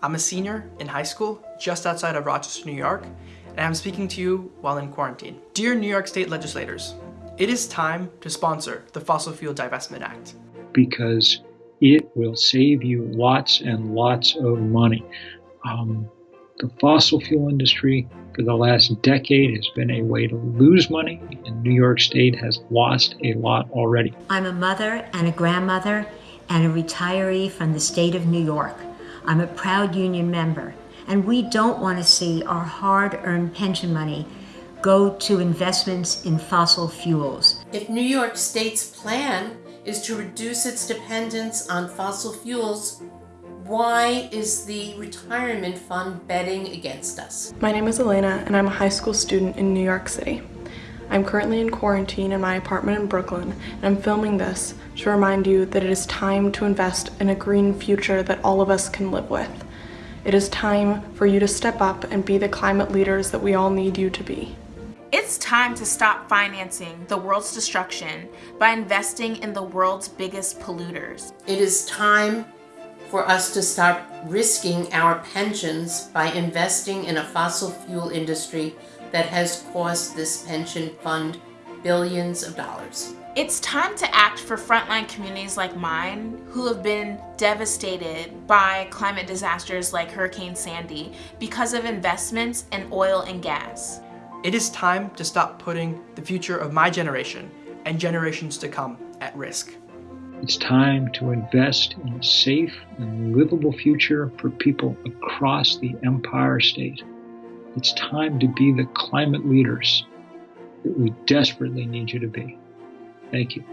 I'm a senior in high school just outside of Rochester, New York, and I'm speaking to you while in quarantine. Dear New York State legislators, it is time to sponsor the Fossil Fuel Divestment Act. Because it will save you lots and lots of money. Um, the fossil fuel industry for the last decade has been a way to lose money, and New York State has lost a lot already. I'm a mother and a grandmother and a retiree from the state of New York. I'm a proud union member, and we don't want to see our hard earned pension money go to investments in fossil fuels. If New York State's plan is to reduce its dependence on fossil fuels, why is the retirement fund betting against us? My name is Elena and I'm a high school student in New York City. I'm currently in quarantine in my apartment in Brooklyn and I'm filming this to remind you that it is time to invest in a green future that all of us can live with. It is time for you to step up and be the climate leaders that we all need you to be. It's time to stop financing the world's destruction by investing in the world's biggest polluters. It is time for us to stop risking our pensions by investing in a fossil fuel industry that has cost this pension fund billions of dollars. It's time to act for frontline communities like mine who have been devastated by climate disasters like Hurricane Sandy because of investments in oil and gas. It is time to stop putting the future of my generation and generations to come at risk. It's time to invest in a safe and livable future for people across the Empire State. It's time to be the climate leaders that we desperately need you to be. Thank you.